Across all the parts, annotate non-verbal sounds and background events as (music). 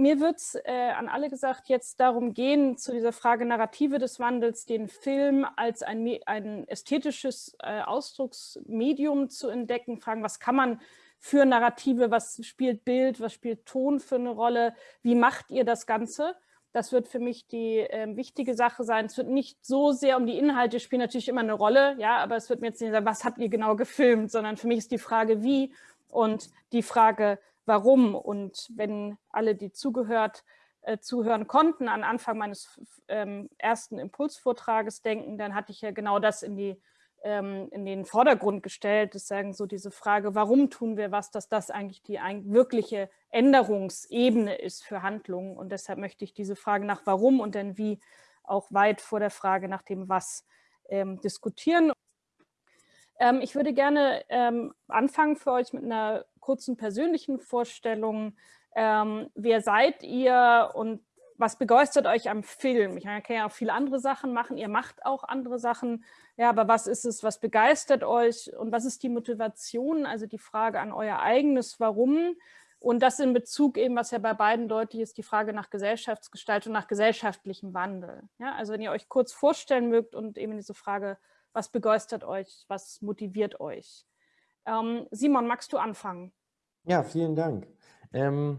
mir wird es äh, an alle gesagt jetzt darum gehen, zu dieser Frage Narrative des Wandels, den Film als ein, ein ästhetisches äh, Ausdrucksmedium zu entdecken, fragen, was kann man für Narrative, was spielt Bild, was spielt Ton für eine Rolle, wie macht ihr das Ganze? Das wird für mich die äh, wichtige Sache sein. Es wird nicht so sehr um die Inhalte spielen natürlich immer eine Rolle, ja, aber es wird mir jetzt nicht sagen, was habt ihr genau gefilmt, sondern für mich ist die Frage, wie und die Frage, warum. Und wenn alle, die zugehört, äh, zuhören konnten, an Anfang meines ähm, ersten Impulsvortrages denken, dann hatte ich ja genau das in die ähm, in den Vordergrund gestellt, ist sagen so diese Frage, warum tun wir was, dass das eigentlich die wirkliche Änderungsebene ist für Handlungen. Und deshalb möchte ich diese Frage nach warum und dann wie auch weit vor der Frage nach dem was ähm, diskutieren. Ähm, ich würde gerne ähm, anfangen für euch mit einer kurzen persönlichen Vorstellung. Ähm, wer seid ihr und was begeistert euch am Film? Ich kann ja auch viele andere Sachen machen, ihr macht auch andere Sachen, ja, aber was ist es, was begeistert euch und was ist die Motivation, also die Frage an euer eigenes Warum und das in Bezug eben, was ja bei beiden deutlich ist, die Frage nach Gesellschaftsgestaltung, nach gesellschaftlichem Wandel. Ja, also wenn ihr euch kurz vorstellen mögt und eben diese Frage, was begeistert euch, was motiviert euch? Ähm, Simon, magst du anfangen? Ja, vielen Dank. Ähm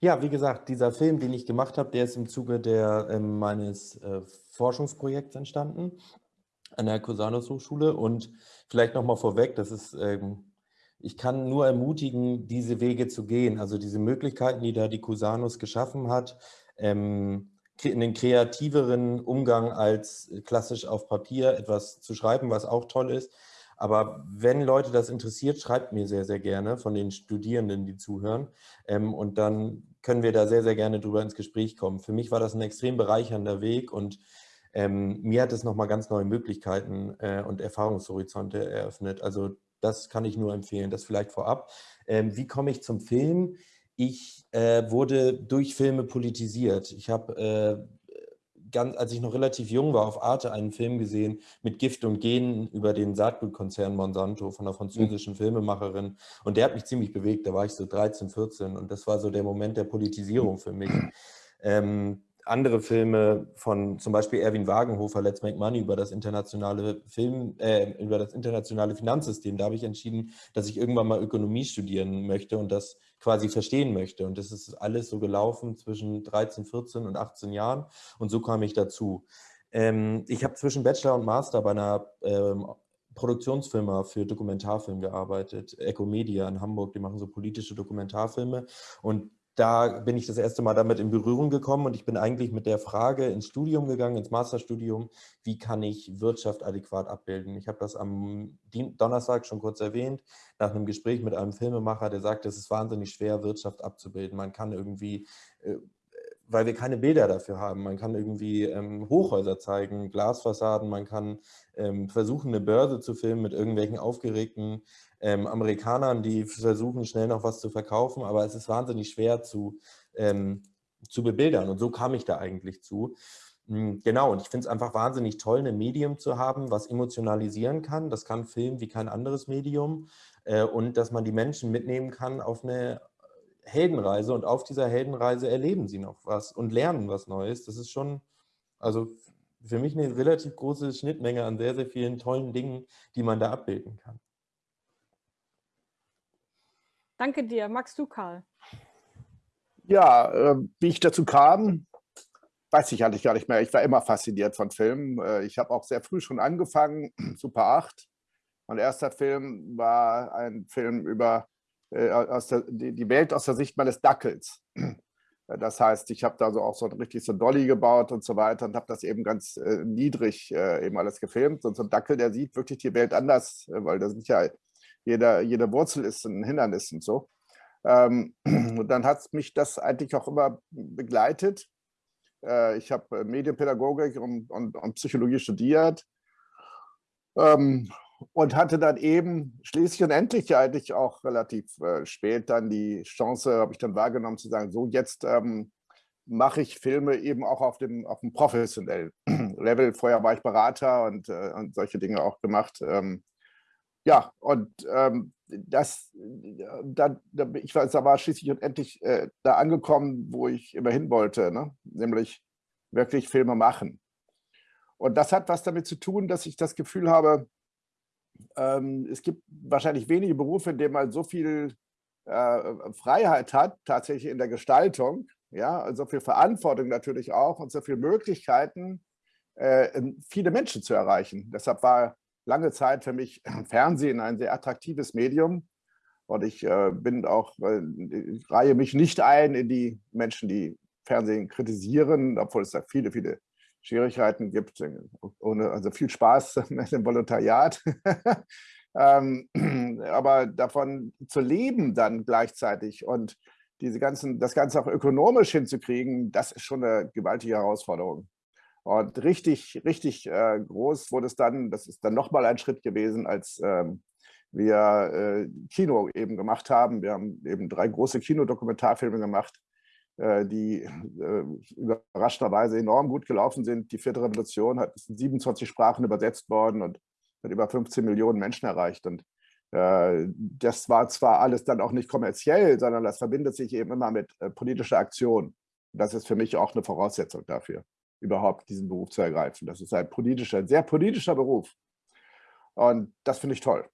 ja, wie gesagt, dieser Film, den ich gemacht habe, der ist im Zuge der, äh, meines äh, Forschungsprojekts entstanden an der Cusanus Hochschule. Und vielleicht nochmal vorweg, das ist, ähm, ich kann nur ermutigen, diese Wege zu gehen. Also diese Möglichkeiten, die da die Cusanus geschaffen hat, ähm, einen kreativeren Umgang als klassisch auf Papier etwas zu schreiben, was auch toll ist, aber wenn Leute das interessiert, schreibt mir sehr, sehr gerne von den Studierenden, die zuhören. Ähm, und dann können wir da sehr, sehr gerne drüber ins Gespräch kommen. Für mich war das ein extrem bereichernder Weg und ähm, mir hat es nochmal ganz neue Möglichkeiten äh, und Erfahrungshorizonte eröffnet. Also das kann ich nur empfehlen, das vielleicht vorab. Ähm, wie komme ich zum Film? Ich äh, wurde durch Filme politisiert. Ich habe äh, ganz, als ich noch relativ jung war, auf Arte einen Film gesehen mit Gift und Genen über den Saatgutkonzern Monsanto von einer französischen mhm. Filmemacherin. Und der hat mich ziemlich bewegt. Da war ich so 13, 14 und das war so der Moment der Politisierung für mich. Ähm, andere Filme von zum Beispiel Erwin Wagenhofer, Let's Make Money, über das internationale Film, äh, über das internationale Finanzsystem. Da habe ich entschieden, dass ich irgendwann mal Ökonomie studieren möchte und das quasi verstehen möchte. Und das ist alles so gelaufen zwischen 13, 14 und 18 Jahren. Und so kam ich dazu. Ähm, ich habe zwischen Bachelor und Master bei einer ähm, Produktionsfirma für Dokumentarfilm gearbeitet, Ecomedia in Hamburg, die machen so politische Dokumentarfilme und da bin ich das erste Mal damit in Berührung gekommen und ich bin eigentlich mit der Frage ins Studium gegangen, ins Masterstudium, wie kann ich Wirtschaft adäquat abbilden. Ich habe das am Donnerstag schon kurz erwähnt, nach einem Gespräch mit einem Filmemacher, der sagte, es ist wahnsinnig schwer, Wirtschaft abzubilden. Man kann irgendwie äh, weil wir keine Bilder dafür haben. Man kann irgendwie ähm, Hochhäuser zeigen, Glasfassaden, man kann ähm, versuchen, eine Börse zu filmen mit irgendwelchen aufgeregten ähm, Amerikanern, die versuchen, schnell noch was zu verkaufen, aber es ist wahnsinnig schwer zu, ähm, zu bebildern und so kam ich da eigentlich zu. Hm, genau, und ich finde es einfach wahnsinnig toll, ein Medium zu haben, was emotionalisieren kann. Das kann Film wie kein anderes Medium äh, und dass man die Menschen mitnehmen kann auf eine Heldenreise und auf dieser Heldenreise erleben sie noch was und lernen was Neues. Das ist schon, also für mich eine relativ große Schnittmenge an sehr, sehr vielen tollen Dingen, die man da abbilden kann. Danke dir. Magst du, Karl? Ja, äh, wie ich dazu kam, weiß ich eigentlich gar nicht mehr. Ich war immer fasziniert von Filmen. Äh, ich habe auch sehr früh schon angefangen, (clears throat) Super 8. Mein erster Film war ein Film über äh, aus der, die Welt aus der Sicht meines Dackels. Das heißt, ich habe da so auch so richtig so Dolly gebaut und so weiter und habe das eben ganz äh, niedrig äh, eben alles gefilmt. Und so ein Dackel, der sieht wirklich die Welt anders, äh, weil da sind ja jeder, jede Wurzel ist ein Hindernis und so. Ähm, (clears throat) und dann hat mich das eigentlich auch immer begleitet. Äh, ich habe Medienpädagogik und, und, und, Psychologie studiert ähm, und hatte dann eben schließlich und endlich eigentlich auch relativ äh, spät dann die Chance, habe ich dann wahrgenommen, zu sagen, so jetzt ähm, mache ich Filme eben auch auf dem, auf dem professionellen (clears throat) Level. Vorher war ich Berater und, äh, und solche Dinge auch gemacht. Ähm, ja, und ähm, das, da, ich war, da war schließlich und endlich äh, da angekommen, wo ich immer hin wollte, ne? nämlich wirklich Filme machen. Und das hat was damit zu tun, dass ich das Gefühl habe, ähm, es gibt wahrscheinlich wenige Berufe, in denen man so viel äh, Freiheit hat, tatsächlich in der Gestaltung, ja, so viel Verantwortung natürlich auch und so viele Möglichkeiten, äh, viele Menschen zu erreichen. Deshalb war lange Zeit für mich (clears throat) Fernsehen ein sehr attraktives Medium. Und ich äh, bin auch, äh, reihe mich nicht ein in die Menschen, die Fernsehen kritisieren, obwohl es da viele, viele Schwierigkeiten gibt. Ohne, also viel Spaß (laughs) mit dem Volontariat. (laughs) ähm, (clears throat) aber davon zu leben dann gleichzeitig und diese ganzen, das Ganze auch ökonomisch hinzukriegen, das ist schon eine gewaltige Herausforderung. Und richtig, richtig äh, groß wurde es dann, das ist dann nochmal ein Schritt gewesen, als ähm, wir äh, Kino eben gemacht haben. Wir haben eben drei große Kinodokumentarfilme gemacht, äh, die äh, überraschenderweise enorm gut gelaufen sind. Die vierte Revolution hat in 27 Sprachen übersetzt worden und hat über 15 Millionen Menschen erreicht. Und äh, das war zwar alles dann auch nicht kommerziell, sondern das verbindet sich eben immer mit äh, politischer Aktion. Das ist für mich auch eine Voraussetzung dafür überhaupt diesen Beruf zu ergreifen. Das ist ein politischer, sehr politischer Beruf. Und das finde ich toll.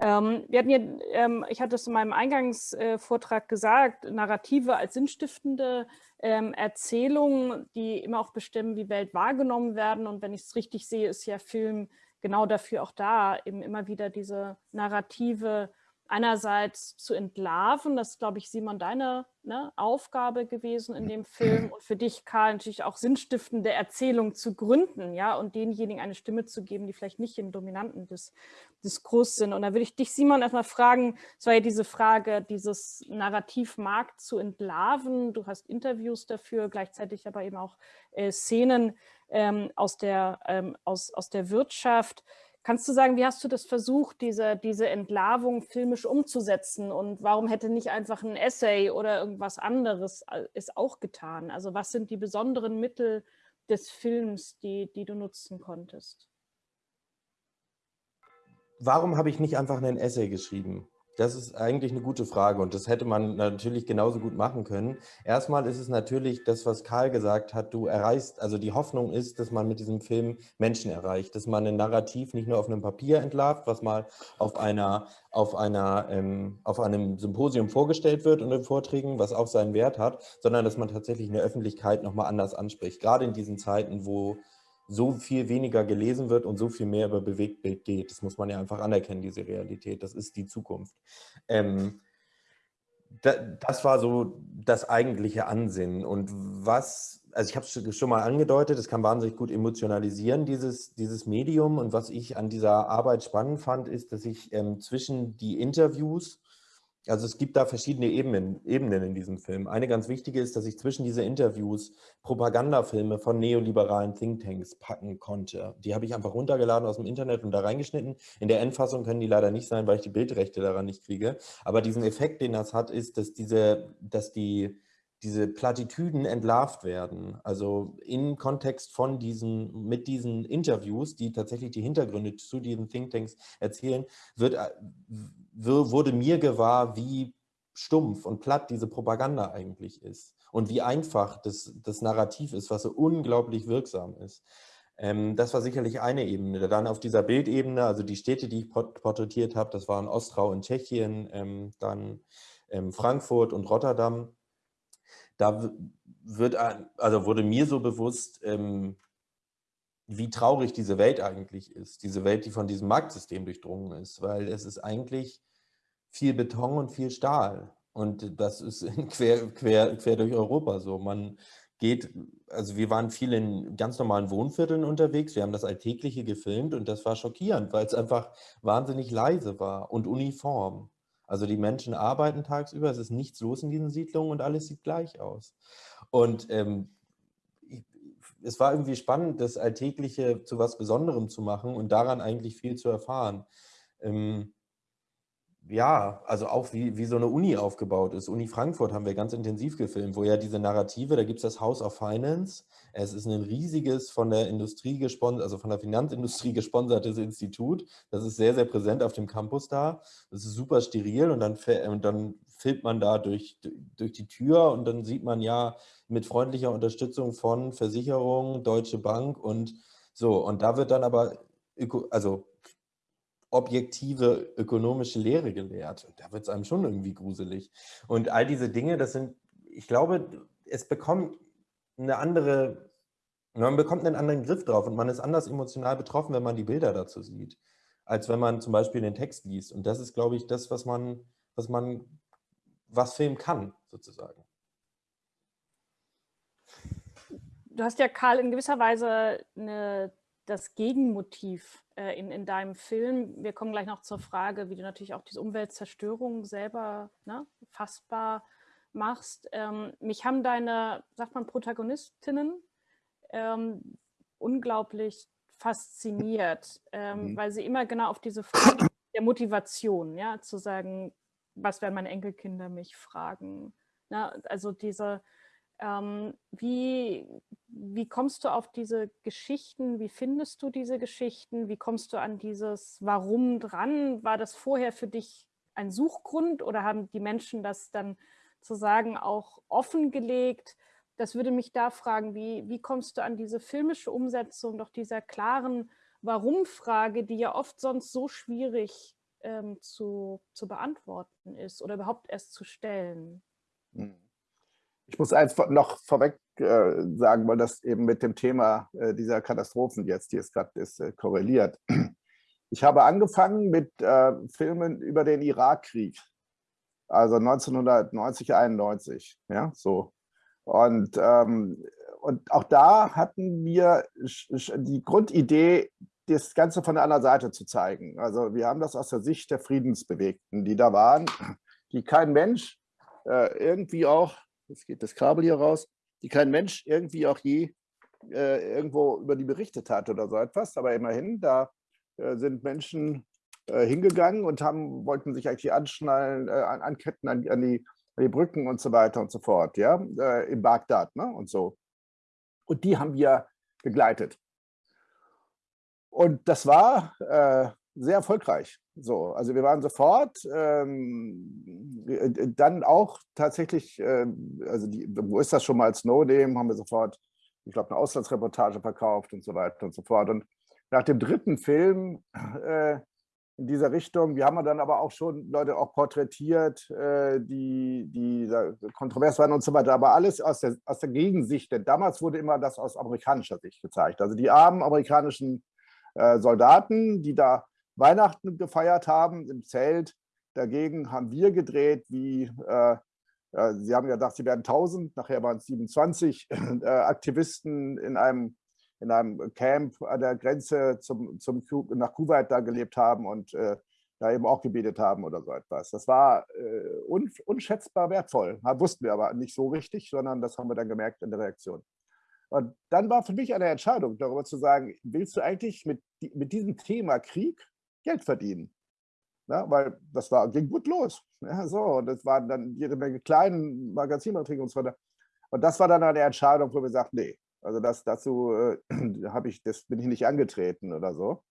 Ähm, wir hatten ja, ähm, ich hatte es in meinem Eingangsvortrag äh, gesagt, Narrative als sinnstiftende ähm, Erzählungen, die immer auch bestimmen, wie Welt wahrgenommen werden. Und wenn ich es richtig sehe, ist ja Film genau dafür auch da, eben immer wieder diese Narrative einerseits zu entlarven, das ist, glaube ich, Simon, deine ne, Aufgabe gewesen in dem Film und für dich, Karl, natürlich auch sinnstiftende Erzählung zu gründen, ja, und denjenigen eine Stimme zu geben, die vielleicht nicht im dominanten Dis Diskurs sind. Und da würde ich dich, Simon, erstmal fragen, es war ja diese Frage, dieses Narrativmarkt zu entlarven. Du hast Interviews dafür, gleichzeitig aber eben auch äh, Szenen ähm, aus, der, ähm, aus, aus der Wirtschaft. Kannst du sagen, wie hast du das versucht, diese, diese Entlarvung filmisch umzusetzen und warum hätte nicht einfach ein Essay oder irgendwas anderes äh, es auch getan? Also was sind die besonderen Mittel des Films, die, die du nutzen konntest? Warum habe ich nicht einfach einen Essay geschrieben? Das ist eigentlich eine gute Frage und das hätte man natürlich genauso gut machen können. Erstmal ist es natürlich das, was Karl gesagt hat, du erreichst, also die Hoffnung ist, dass man mit diesem Film Menschen erreicht, dass man ein Narrativ nicht nur auf einem Papier entlarvt, was mal auf einer, auf einer, ähm, auf einem Symposium vorgestellt wird und in Vorträgen, was auch seinen Wert hat, sondern dass man tatsächlich in der Öffentlichkeit nochmal anders anspricht. Gerade in diesen Zeiten, wo so viel weniger gelesen wird und so viel mehr über Bewegtbild geht. Das muss man ja einfach anerkennen, diese Realität. Das ist die Zukunft. Ähm, da, das war so das eigentliche Ansinnen. Und was, also ich habe es schon mal angedeutet, es kann wahnsinnig gut emotionalisieren, dieses, dieses Medium. Und was ich an dieser Arbeit spannend fand, ist, dass ich ähm, zwischen die Interviews also es gibt da verschiedene Ebenen, Ebenen in diesem Film. Eine ganz wichtige ist, dass ich zwischen diese Interviews Propagandafilme von neoliberalen Thinktanks packen konnte. Die habe ich einfach runtergeladen aus dem Internet und da reingeschnitten. In der Endfassung können die leider nicht sein, weil ich die Bildrechte daran nicht kriege. Aber diesen Effekt, den das hat, ist, dass diese, dass die, diese Plattitüden entlarvt werden. Also im Kontext von diesen, mit diesen Interviews, die tatsächlich die Hintergründe zu diesen Thinktanks erzählen, wird, äh, wurde mir gewahr, wie stumpf und platt diese Propaganda eigentlich ist und wie einfach das, das Narrativ ist, was so unglaublich wirksam ist. Ähm, das war sicherlich eine Ebene. Dann auf dieser Bildebene, also die Städte, die ich porträtiert habe, das waren Ostrau in Tschechien, ähm, dann ähm, Frankfurt und Rotterdam da wird, also wurde mir so bewusst, ähm, wie traurig diese Welt eigentlich ist. Diese Welt, die von diesem Marktsystem durchdrungen ist, weil es ist eigentlich viel Beton und viel Stahl. Und das ist (laughs) quer, quer, quer durch Europa so. Man geht, also wir waren viel in ganz normalen Wohnvierteln unterwegs, wir haben das Alltägliche gefilmt und das war schockierend, weil es einfach wahnsinnig leise war und uniform. Also die Menschen arbeiten tagsüber, es ist nichts los in diesen Siedlungen und alles sieht gleich aus. Und ähm, es war irgendwie spannend, das Alltägliche zu was Besonderem zu machen und daran eigentlich viel zu erfahren. Ähm, ja, also auch wie, wie so eine Uni aufgebaut ist. Uni Frankfurt haben wir ganz intensiv gefilmt, wo ja diese Narrative, da gibt es das House of Finance. Es ist ein riesiges von der Industrie gesponsert, also von der Finanzindustrie (laughs) gesponsertes Institut. Das ist sehr, sehr präsent auf dem Campus da. Das ist super steril und dann, und dann filmt man da durch, durch die Tür und dann sieht man ja mit freundlicher Unterstützung von Versicherungen, Deutsche Bank und so. Und da wird dann aber, also objektive ökonomische Lehre gelehrt. Da wird es einem schon irgendwie gruselig. Und all diese Dinge, das sind, ich glaube, es bekommt eine andere, man bekommt einen anderen Griff drauf und man ist anders emotional betroffen, wenn man die Bilder dazu sieht, als wenn man zum Beispiel den Text liest. Und das ist, glaube ich, das, was man, was man, was Film kann, sozusagen. Du hast ja, Karl, in gewisser Weise eine das Gegenmotiv äh, in, in deinem Film. Wir kommen gleich noch zur Frage, wie du natürlich auch diese Umweltzerstörung selber ne, fassbar machst. Ähm, mich haben deine, sagt man, Protagonistinnen ähm, unglaublich fasziniert, ähm, mhm. weil sie immer genau auf diese Frage (coughs) der Motivation, ja, zu sagen, was werden meine Enkelkinder mich fragen. Ne? Also diese, ähm, wie, wie kommst du auf diese Geschichten? Wie findest du diese Geschichten? Wie kommst du an dieses Warum dran? War das vorher für dich ein Suchgrund oder haben die Menschen das dann sozusagen auch offengelegt? Das würde mich da fragen, wie, wie kommst du an diese filmische Umsetzung doch dieser klaren Warum-Frage, die ja oft sonst so schwierig ähm, zu, zu beantworten ist oder überhaupt erst zu stellen? Hm. Ich muss eins noch vorweg äh, sagen, weil das eben mit dem Thema äh, dieser Katastrophen jetzt, die es gerade ist, äh, korreliert. Ich habe angefangen mit äh, Filmen über den Irakkrieg, also 1990, 91, ja, so. Und, ähm, und auch da hatten wir die Grundidee, das Ganze von der anderen Seite zu zeigen. Also wir haben das aus der Sicht der Friedensbewegten, die da waren, die kein Mensch äh, irgendwie auch jetzt geht das Kabel hier raus, die kein Mensch irgendwie auch je äh, irgendwo über die berichtet hat oder so etwas. Aber immerhin, da äh, sind Menschen äh, hingegangen und haben, wollten sich eigentlich anschnallen, äh, anketten an, an, die, an, die, Brücken und so weiter und so fort, ja, äh, in Bagdad ne? und so. Und die haben wir begleitet. Und das war äh, sehr erfolgreich. So, also wir waren sofort ähm, äh, dann auch tatsächlich, äh, also die, wo ist das schon mal als haben wir sofort, ich glaube, eine Auslandsreportage verkauft und so weiter und so fort. Und nach dem dritten Film äh, in dieser Richtung, wir haben dann aber auch schon Leute auch porträtiert, äh, die, die kontrovers waren und so weiter, aber alles aus der, aus der Gegensicht, denn damals wurde immer das aus amerikanischer Sicht gezeigt. Also die armen amerikanischen äh, Soldaten, die da Weihnachten gefeiert haben im Zelt. Dagegen haben wir gedreht, wie äh, äh, Sie haben ja gedacht, sie werden 1000, nachher waren es 27 (laughs) äh, Aktivisten in einem, in einem Camp an der Grenze zum, zum, nach Kuwait da gelebt haben und äh, da eben auch gebetet haben oder so etwas. Das war äh, un, unschätzbar wertvoll. Wussten wir aber nicht so richtig, sondern das haben wir dann gemerkt in der Reaktion. Und dann war für mich eine Entscheidung darüber zu sagen, willst du eigentlich mit, mit diesem Thema Krieg Geld verdienen. Ja, weil das war, ging gut los. Ja, so, und das waren dann jede Menge kleinen Magazinbeiträge und so weiter. Und das war dann eine Entscheidung, wo wir sagten, nee, also das, dazu äh, (clears throat) ich, das bin ich nicht angetreten oder so.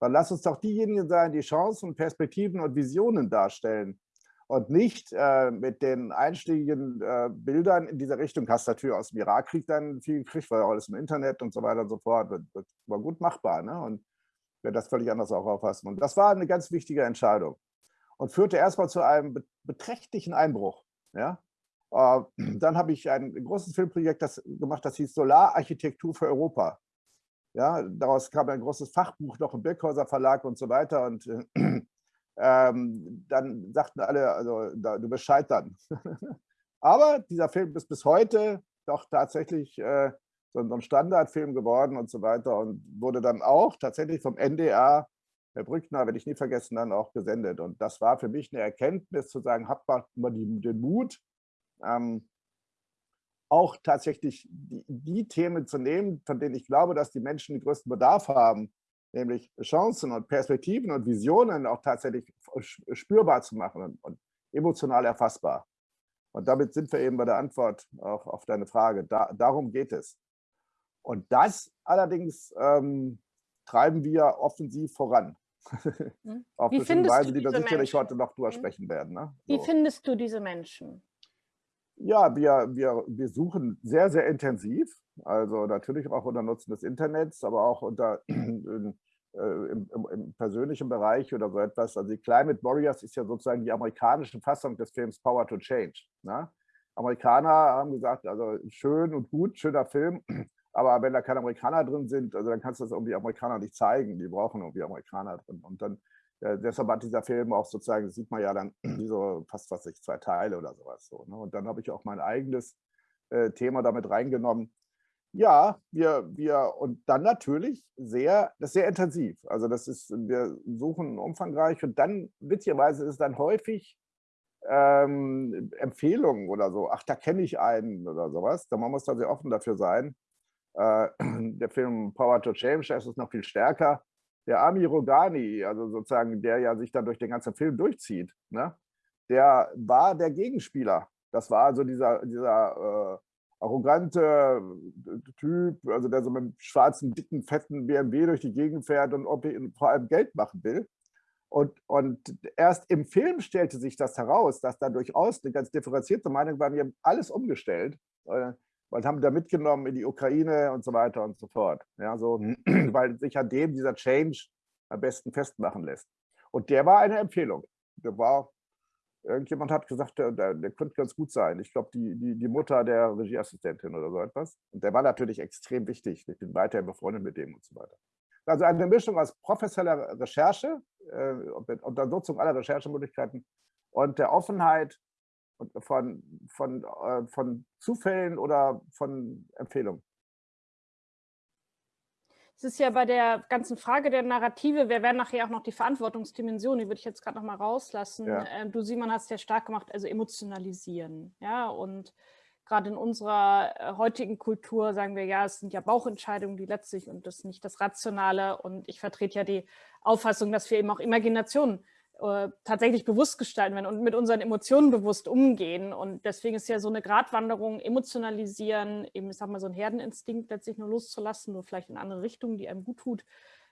Dann lass uns doch diejenigen sein, die Chancen, Perspektiven und Visionen darstellen und nicht äh, mit den einschlägigen äh, Bildern in dieser Richtung. Hast natürlich aus dem Irakkrieg dann viel gekriegt, weil alles im Internet und so weiter und so fort. Das war gut machbar. Ne? Und wer das völlig anders auch auffassen. Und das war eine ganz wichtige Entscheidung und führte erstmal zu einem beträchtlichen Einbruch. Ja? Äh, (clears throat) dann habe ich ein großes Filmprojekt das gemacht, das hieß Solararchitektur für Europa. Ja, daraus kam ein großes Fachbuch noch im Birkhäuser Verlag und so weiter. Und äh, (clears throat) ähm, dann sagten alle, also da, du bist scheitern. (laughs) Aber dieser Film ist bis heute doch tatsächlich äh, so ein Standardfilm geworden und so weiter und wurde dann auch tatsächlich vom NDR, Herr Brückner, werde ich nie vergessen, dann auch gesendet. Und das war für mich eine Erkenntnis, zu sagen, habt mal den Mut, ähm, auch tatsächlich die, die, Themen zu nehmen, von denen ich glaube, dass die Menschen den größten Bedarf haben, nämlich Chancen und Perspektiven und Visionen auch tatsächlich spürbar zu machen und, und emotional erfassbar. Und damit sind wir eben bei der Antwort auch auf deine Frage. Da, darum geht es. Und das allerdings ähm, treiben wir offensiv voran. Hm. (laughs) auf Wie findest Weise, die wir sicherlich Menschen? heute noch drüber Hm. sprechen werden. Ne? Wie So. findest du diese Menschen? Ja, wir, wir, wir suchen sehr, sehr intensiv. Also natürlich auch unter Nutzen des Internets, aber auch unter in, (clears throat) äh, im, im, im persönlichen Bereich oder so etwas. Also die Climate Warriors ist ja sozusagen die amerikanische Fassung des Films Power to Change. Ne? Amerikaner haben gesagt, also schön und gut, schöner Film, aber wenn da keine Amerikaner drin sind, also dann kannst du das irgendwie Amerikaner nicht zeigen. Die brauchen irgendwie Amerikaner drin. Und dann äh, deshalb hat dieser Film auch sozusagen, sieht man ja dann, (clears throat) so fast was ich, zwei Teile oder sowas. So, ne? Und dann habe ich auch mein eigenes äh, Thema damit reingenommen. Ja, wir, wir, und dann natürlich sehr, das sehr intensiv. Also das ist, wir suchen umfangreich und dann, witzigerweise ist dann häufig ähm, Empfehlungen oder so. Ach, da kenne ich einen oder sowas. Da man muss da sehr offen dafür sein. Äh, (clears throat) der Film Power to Change, da ist es noch viel stärker der Ami Rogani, also sozusagen, der ja sich dann durch den ganzen Film durchzieht, ne? der war der Gegenspieler. Das war also dieser, dieser äh, arrogante Typ, also der so mit einem schwarzen, dicken, fetten BMW durch die Gegend fährt und ob er vor allem Geld machen will. Und, und erst im Film stellte sich das heraus, dass da durchaus eine ganz differenzierte Meinung war. Wir haben alles umgestellt. Und haben da mitgenommen in die Ukraine und so weiter und so fort. Ja, so, weil sich an dem dieser Change am besten festmachen lässt. Und der war eine Empfehlung. Der war, irgendjemand hat gesagt, der, der, der könnte ganz gut sein. Ich glaube, die, die, die Mutter der Regieassistentin oder so etwas. Und der war natürlich extrem wichtig. Ich bin weiterhin befreundet mit dem und so weiter. Also eine Mischung aus professioneller Recherche, äh, unter Nutzung aller Recherchemöglichkeiten und der Offenheit von, von, äh, von Zufällen oder von Empfehlungen? Es ist ja bei der ganzen Frage der Narrative, wir werden nachher auch noch die Verantwortungsdimension, die würde ich jetzt gerade noch mal rauslassen. Ja. Ähm, du, Simon, hast ja stark gemacht, also emotionalisieren. Ja, und gerade in unserer äh, heutigen Kultur sagen wir, ja, es sind ja Bauchentscheidungen, die letztlich und das nicht das Rationale. Und ich vertrete ja die Auffassung, dass wir eben auch Imaginationen äh, tatsächlich bewusst gestalten werden und mit unseren Emotionen bewusst umgehen. Und deswegen ist ja so eine Gratwanderung, emotionalisieren, eben, ich sag mal, so ein Herdeninstinkt letztlich nur loszulassen, nur vielleicht in andere Richtungen, die einem gut tut.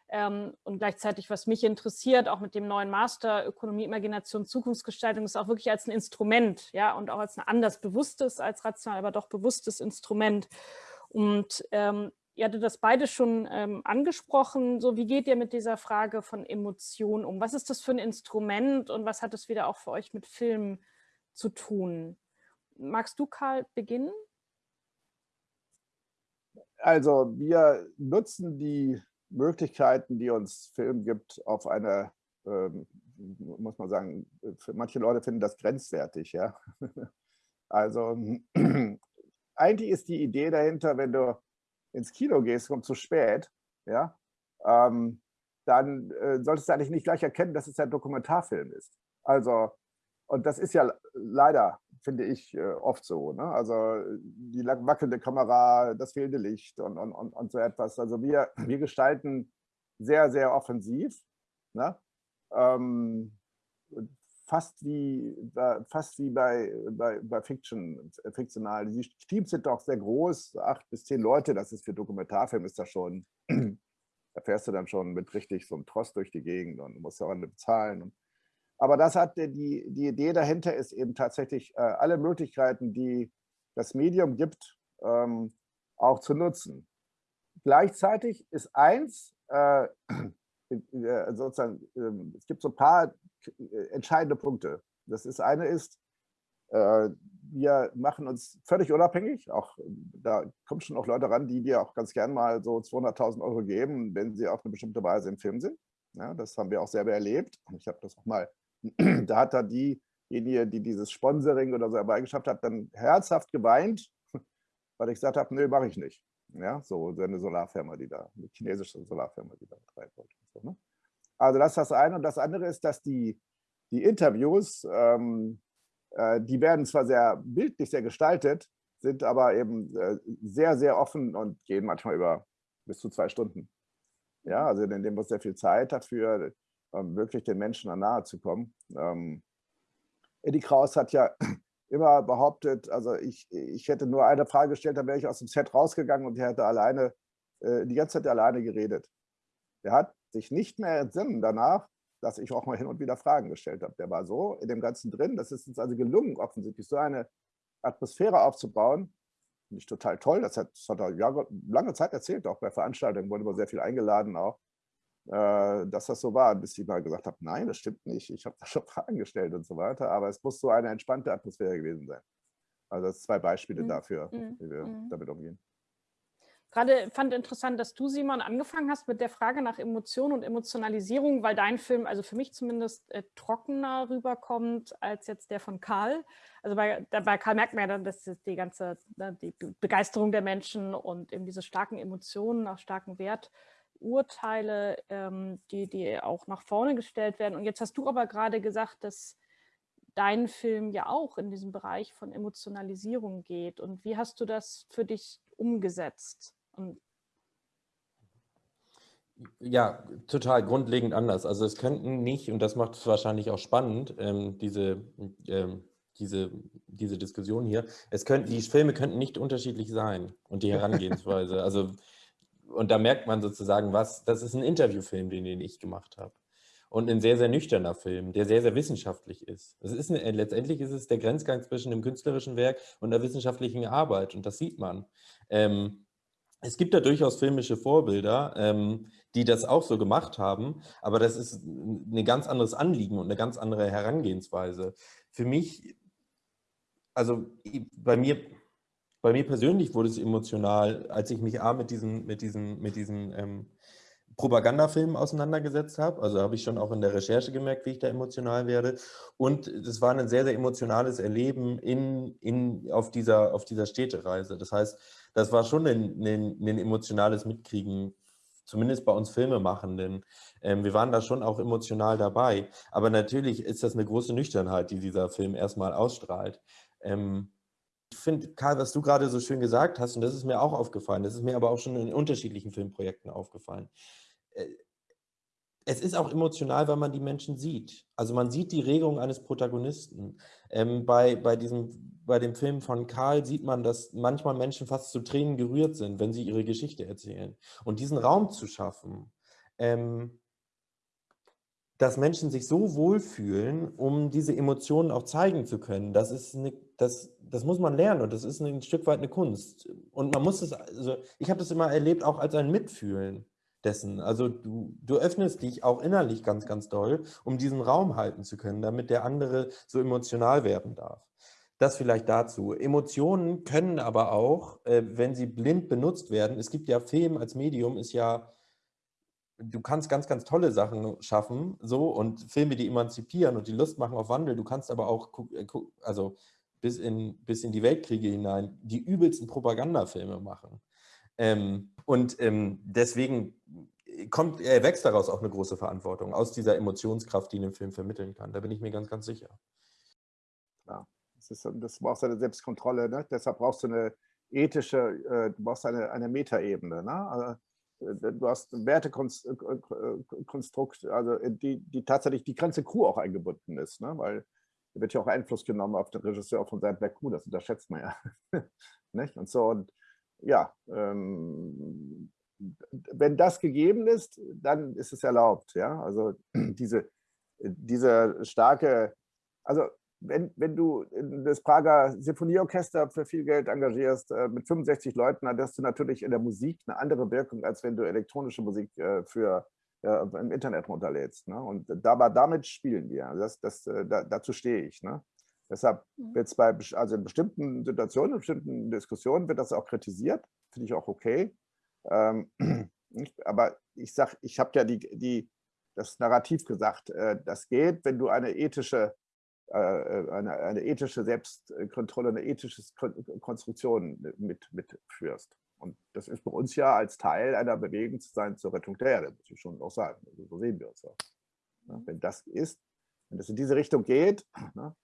Ähm, und gleichzeitig, was mich interessiert, auch mit dem neuen Master Ökonomie, Imagination, Zukunftsgestaltung, ist auch wirklich als ein Instrument, ja, und auch als ein anders bewusstes, als rational, aber doch bewusstes Instrument. Und ähm, Ihr hattet das beide schon ähm, angesprochen. So, wie geht ihr mit dieser Frage von Emotionen um? Was ist das für ein Instrument und was hat es wieder auch für euch mit Film zu tun? Magst du, Karl, beginnen? Also wir nutzen die Möglichkeiten, die uns Film gibt, auf eine, ähm, muss man sagen, für manche Leute finden das grenzwertig. Ja? (laughs) Also (clears throat) eigentlich ist die Idee dahinter, wenn du ins Kino gehst, kommt zu spät, ja, ähm, dann äh, solltest du eigentlich nicht gleich erkennen, dass es ein Dokumentarfilm ist. Also, und das ist ja leider, finde ich, äh, oft so. Ne? Also die wackelnde Kamera, das fehlende Licht und, und, und, und so etwas. Also wir, wir gestalten sehr, sehr offensiv. Ne? Ähm, fast wie, fast wie bei, bei, bei Fiction, fiktional. Die Teams sind doch sehr groß, acht bis zehn Leute, das ist für Dokumentarfilm ist das schon, (clears throat) da fährst du dann schon mit richtig so einem Trost durch die Gegend und musst ja auch bezahlen. Aber das hat die, die Idee dahinter ist eben tatsächlich äh, alle Möglichkeiten, die das Medium gibt, ähm, auch zu nutzen. Gleichzeitig ist eins, äh, (clears throat) sozusagen, äh, es gibt so ein paar entscheidende Punkte. Das ist eine ist, äh, wir machen uns völlig unabhängig. Auch da kommen schon auch Leute ran, die dir auch ganz gern mal so 200.000 Euro geben, wenn sie auf eine bestimmte Weise im Film sind. Ja, das haben wir auch selber erlebt. Ich habe das auch mal, (clears throat) da hat da diejenige, die dieses Sponsoring oder so herbeigeschafft hat, dann herzhaft geweint, (laughs) weil ich gesagt habe, nee, mache ich nicht. Ja, so, eine Solarfirma, die da, eine chinesische Solarfirma, die da betreibt wollte. So, ne? Also das ist das eine. Und das andere ist, dass die, die Interviews, ähm, äh, die werden zwar sehr bildlich, sehr gestaltet, sind aber eben äh, sehr, sehr offen und gehen manchmal über bis zu zwei Stunden. Ja, also in dem wir sehr viel Zeit dafür, ähm, wirklich den Menschen nahe zu kommen. Ähm, Eddie Kraus hat ja (clears throat) immer behauptet, also ich, ich hätte nur eine Frage gestellt, dann wäre ich aus dem Set rausgegangen und er hätte alleine, äh, die ganze Zeit alleine geredet. Er hat sich nicht mehr entsinnen danach, dass ich auch mal hin und wieder Fragen gestellt habe. Der war so in dem Ganzen drin. Das ist uns also gelungen, offensichtlich so eine Atmosphäre aufzubauen. Finde ich total toll. Das hat, das hat er Jahre, lange Zeit erzählt, auch bei Veranstaltungen, wurde immer sehr viel eingeladen auch, äh, dass das so war, bis ich mal gesagt habe, nein, das stimmt nicht, ich habe da schon Fragen gestellt und so weiter. Aber es muss so eine entspannte Atmosphäre gewesen sein. Also das sind zwei Beispiele mhm. dafür, mhm. wie wir mhm. damit umgehen. Gerade fand interessant, dass du, Simon, angefangen hast mit der Frage nach Emotion und Emotionalisierung, weil dein Film, also für mich zumindest, äh, trockener rüberkommt als jetzt der von Karl. Also bei, bei Karl merkt man ja dann, dass die ganze ne, die Begeisterung der Menschen und eben diese starken Emotionen, auch starken Werturteile, ähm, die, die auch nach vorne gestellt werden. Und jetzt hast du aber gerade gesagt, dass dein Film ja auch in diesem Bereich von Emotionalisierung geht. Und wie hast du das für dich umgesetzt? Und ja, total grundlegend anders. Also es könnten nicht, und das macht es wahrscheinlich auch spannend, ähm, diese, ähm, diese, diese Diskussion hier, es könnten, die Filme könnten nicht unterschiedlich sein und die Herangehensweise. (laughs) Also, und da merkt man sozusagen was, das ist ein Interviewfilm, den, den ich gemacht habe. Und ein sehr, sehr nüchterner Film, der sehr, sehr wissenschaftlich ist. Es ist eine, letztendlich ist es der Grenzgang zwischen dem künstlerischen Werk und der wissenschaftlichen Arbeit. Und das sieht man. Ähm, es gibt da durchaus filmische Vorbilder, ähm, die das auch so gemacht haben, aber das ist ein ganz anderes Anliegen und eine ganz andere Herangehensweise. Für mich, also bei mir, bei mir persönlich wurde es emotional, als ich mich A, mit diesen, mit diesen, mit diesen ähm, Propagandafilmen auseinandergesetzt habe. Also habe ich schon auch in der Recherche gemerkt, wie ich da emotional werde. Und es war ein sehr, sehr emotionales Erleben in, in, auf, dieser, auf dieser Städtereise. Das heißt, das war schon ein, ein, ein emotionales Mitkriegen, zumindest bei uns Filmemachenden. Ähm, wir waren da schon auch emotional dabei. Aber natürlich ist das eine große Nüchternheit, die dieser Film erstmal ausstrahlt. Ähm, ich finde, Karl, was du gerade so schön gesagt hast, und das ist mir auch aufgefallen, das ist mir aber auch schon in unterschiedlichen Filmprojekten aufgefallen. Äh, es ist auch emotional, weil man die Menschen sieht. Also man sieht die Regung eines Protagonisten. Ähm, bei, bei, diesem, bei dem Film von Karl sieht man, dass manchmal Menschen fast zu Tränen gerührt sind, wenn sie ihre Geschichte erzählen. Und diesen Raum zu schaffen, ähm, dass Menschen sich so wohlfühlen, um diese Emotionen auch zeigen zu können, das, ist eine, das, das muss man lernen und das ist ein Stück weit eine Kunst. Und man muss es, also ich habe das immer erlebt, auch als ein Mitfühlen dessen. Also du, du öffnest dich auch innerlich ganz, ganz doll, um diesen Raum halten zu können, damit der andere so emotional werden darf. Das vielleicht dazu. Emotionen können aber auch, äh, wenn sie blind benutzt werden, es gibt ja Film als Medium, ist ja, du kannst ganz, ganz tolle Sachen schaffen, so und Filme, die emanzipieren und die Lust machen auf Wandel. Du kannst aber auch, äh, also bis in, bis in die Weltkriege hinein, die übelsten Propagandafilme machen. Ähm, und ähm, deswegen kommt, er wächst daraus auch eine große Verantwortung, aus dieser Emotionskraft, die in dem Film vermitteln kann. Da bin ich mir ganz, ganz sicher. Ja, das, ist, das brauchst eine Selbstkontrolle. Ne? Deshalb brauchst du eine ethische, äh, du brauchst eine, eine Metaebene. Ne? Also, äh, du hast ein Wertekonstrukt, also die, die tatsächlich die ganze Crew auch eingebunden ist, ne? weil da wird ja auch Einfluss genommen auf den Regisseur von seinem Black Crew, das unterschätzt man ja. (laughs) nicht? Und so, und ja, ähm, wenn das gegeben ist, dann ist es erlaubt. Ja? Also (clears throat) diese, diese starke, also wenn, wenn du das Prager Sinfonieorchester für viel Geld engagierst, äh, mit 65 Leuten, dann hast du natürlich in der Musik eine andere Wirkung, als wenn du elektronische Musik äh, für, äh, im Internet runterlädst. Ne? Und da, damit spielen wir. Das, das, da, dazu stehe ich. Ne? Deshalb mhm. wird es bei, also in bestimmten Situationen, in bestimmten Diskussionen wird das auch kritisiert, finde ich auch okay. Ähm, (clears throat) aber ich sage, ich habe ja die, die, das Narrativ gesagt, äh, das geht, wenn du eine ethische, äh, äh eine, eine, ethische Selbstkontrolle, eine ethische Konstruktion mit, mitführst. Und das ist bei uns ja als Teil einer Bewegung zu sein zur Rettung der Erde, muss ich schon auch sagen. Also so sehen wir uns auch. Ja, wenn das ist, wenn das in diese Richtung geht, (clears throat) ne,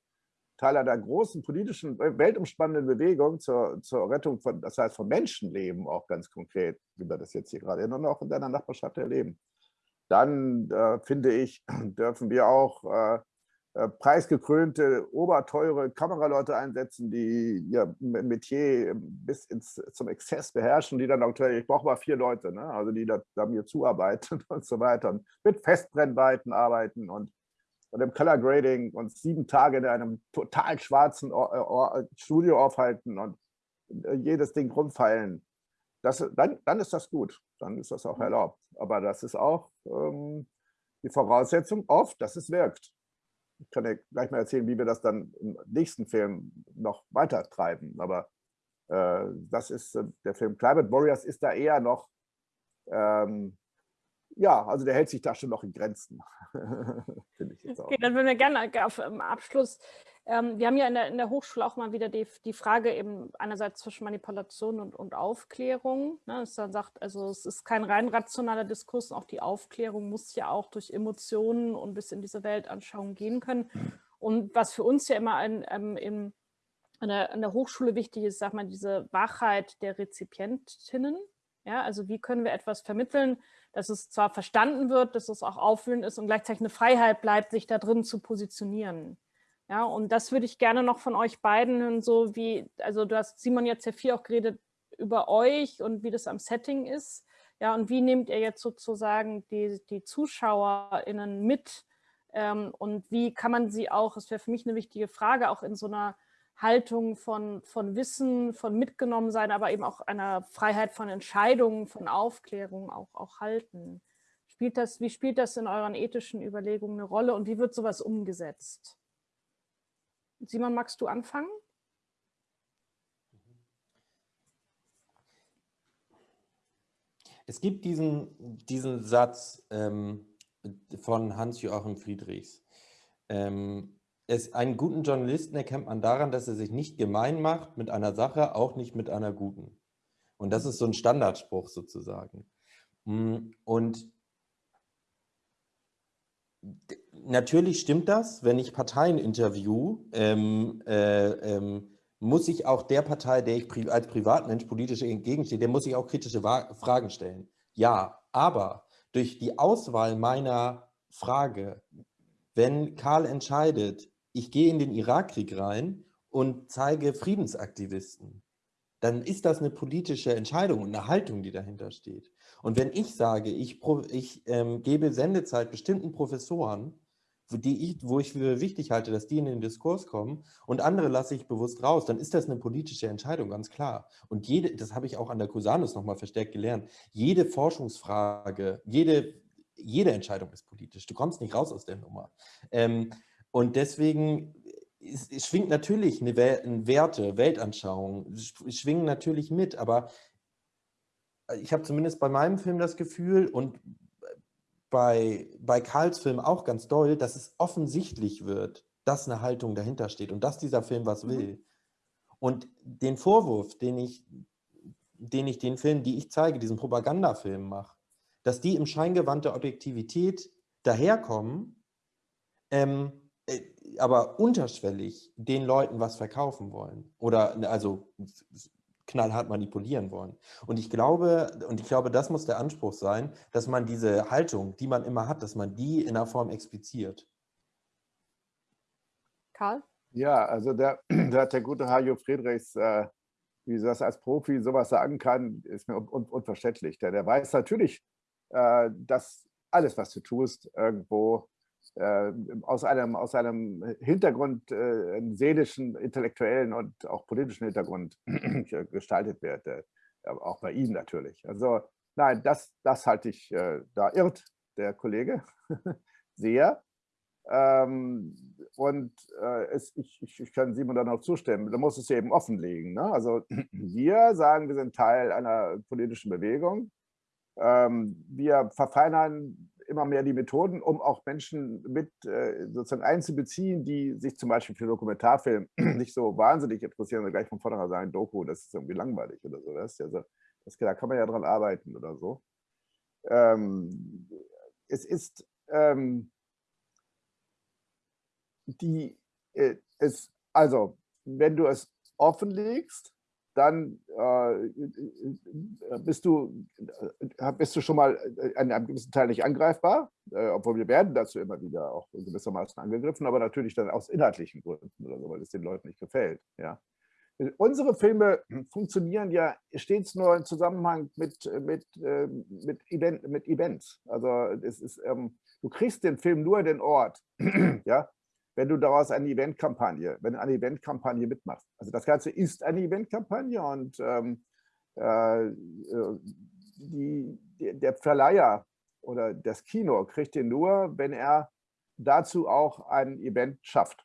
Teil einer großen politischen, weltumspannenden Bewegung zur, zur Rettung von, das heißt von Menschenleben auch ganz konkret, wie wir das jetzt hier gerade und auch in deiner Nachbarschaft erleben, dann äh, finde ich, (clears throat) dürfen wir auch äh, äh, preisgekrönte, oberteure Kameraleute einsetzen, die ihr Metier bis ins, zum Exzess beherrschen, die dann auch, ich brauche mal vier Leute, ne? also die da, da mir zuarbeiten (laughs) und so weiter und mit Festbrennweiten arbeiten und, und im Color Grading und sieben Tage in einem total schwarzen Studio aufhalten und äh, jedes Ding rumfeilen. Das, dann, dann ist das gut, dann ist das auch erlaubt. Aber das ist auch ähm, die Voraussetzung oft, dass es wirkt ich kann ja gleich mal erzählen, wie wir das dann im nächsten Film noch weiter treiben. Aber äh, das ist äh, der Film Climate Warriors ist da eher noch, ähm, ja, also der hält sich da schon noch in Grenzen. (laughs) Finde ich jetzt auch. Okay, dann würden wir gerne auf ähm, Abschluss ähm, wir haben ja in der, in der Hochschule auch mal wieder die, die Frage eben einerseits zwischen Manipulation und, und Aufklärung. Ne, dass dann sagt, also es ist kein rein rationaler Diskurs, auch die Aufklärung muss ja auch durch Emotionen und bis in diese Weltanschauung gehen können. Und was für uns ja immer ein, ähm, in, an, der, an der Hochschule wichtig ist, sag mal, diese Wachheit der Rezipientinnen. Ja, also wie können wir etwas vermitteln, dass es zwar verstanden wird, dass es auch auffühlend ist und gleichzeitig eine Freiheit bleibt, sich da drin zu positionieren. Ja, und das würde ich gerne noch von euch beiden hören, so wie, also du hast Simon jetzt ja viel auch geredet über euch und wie das am Setting ist. Ja, und wie nehmt ihr jetzt sozusagen die, die ZuschauerInnen mit ähm, und wie kann man sie auch, das wäre für mich eine wichtige Frage, auch in so einer Haltung von, von Wissen, von mitgenommen sein, aber eben auch einer Freiheit von Entscheidungen, von Aufklärung auch, auch halten. Spielt das, wie spielt das in euren ethischen Überlegungen eine Rolle und wie wird sowas umgesetzt? Simon, magst du anfangen? Es gibt diesen, diesen Satz ähm, von Hans-Joachim Friedrichs. Ähm, es, einen guten Journalisten erkennt man daran, dass er sich nicht gemein macht mit einer Sache, auch nicht mit einer guten. Und das ist so ein Standardspruch sozusagen. Mm, und natürlich stimmt das, wenn ich Parteien interview, ähm, äh, ähm, muss ich auch der Partei, der ich pri als Privatmensch politisch entgegenstehe, der muss ich auch kritische Wa Fragen stellen. Ja, aber durch die Auswahl meiner Frage, wenn Karl entscheidet, ich gehe in den Irakkrieg rein und zeige Friedensaktivisten, dann ist das eine politische Entscheidung und eine Haltung, die dahinter steht. Und wenn ich sage, ich, ich ähm, gebe Sendezeit bestimmten Professoren, die ich, wo ich für wichtig halte, dass die in den Diskurs kommen und andere lasse ich bewusst raus, dann ist das eine politische Entscheidung, ganz klar. Und jede, das habe ich auch an der Cusanus nochmal verstärkt gelernt, jede Forschungsfrage, jede, jede Entscheidung ist politisch. Du kommst nicht raus aus der Nummer. Ähm, und deswegen es, es schwingt natürlich eine, Werte, Weltanschauung, schwingen natürlich mit, aber ich habe zumindest bei meinem Film das Gefühl und bei, bei Karls Film auch ganz doll, dass es offensichtlich wird, dass eine Haltung dahinter steht und dass dieser Film was mhm. will. Und den Vorwurf, den ich, den ich den Film, die ich zeige, diesen Propagandafilm mache, dass die im Scheingewand der Objektivität daherkommen, ähm, äh, aber unterschwellig den Leuten was verkaufen wollen. Oder also knallhart manipulieren wollen. Und ich glaube, und ich glaube, das muss der Anspruch sein, dass man diese Haltung, die man immer hat, dass man die in einer Form expliziert. Karl? Ja, also der, (clears throat) der, der gute Hajo Friedrichs, äh, wie das als Profi sowas sagen kann, ist mir un un unverständlich. Der, der weiß natürlich, äh, dass alles, was du tust, irgendwo äh, aus, einem, aus einem Hintergrund, äh, einen seelischen, intellektuellen und auch politischen Hintergrund (clears throat) gestaltet wird. Äh, auch bei Ihnen natürlich. Also nein, das, das halte ich, äh, da irrt der Kollege (laughs) sehr. Ähm, und äh, es, ich, ich, kann Simon da noch zustimmen, da muss es eben offenlegen. Ne? Also (clears throat) wir sagen, wir sind Teil einer politischen Bewegung. Ähm, wir verfeinern immer mehr die Methoden, um auch Menschen mit äh, sozusagen einzubeziehen, die sich zum Beispiel für Dokumentarfilm (clears throat) nicht so wahnsinnig interessieren und gleich von vornherein sagen, Doku, das ist irgendwie langweilig oder so. Das, also, das, da kann man ja dran arbeiten oder so. Ähm, es ist ähm, die, äh, es, also, wenn du es offenlegst, dann äh, bist, du, äh, bist du schon mal an einem gewissen Teil nicht angreifbar, äh, obwohl wir werden dazu immer wieder auch gewissermaßen angegriffen, aber natürlich dann aus inhaltlichen Gründen oder so, weil es den Leuten nicht gefällt. Ja. Unsere Filme funktionieren ja stets nur im Zusammenhang mit, mit, ähm, mit, Event, mit Events. Also es ist, ähm, du kriegst den Film nur in den Ort. (clears throat) ja, wenn du daraus eine Eventkampagne, wenn du eine Eventkampagne mitmachst. Also das Ganze ist eine Eventkampagne und ähm, äh, äh, die, der Verleiher oder das Kino kriegt den nur, wenn er dazu auch ein Event schafft.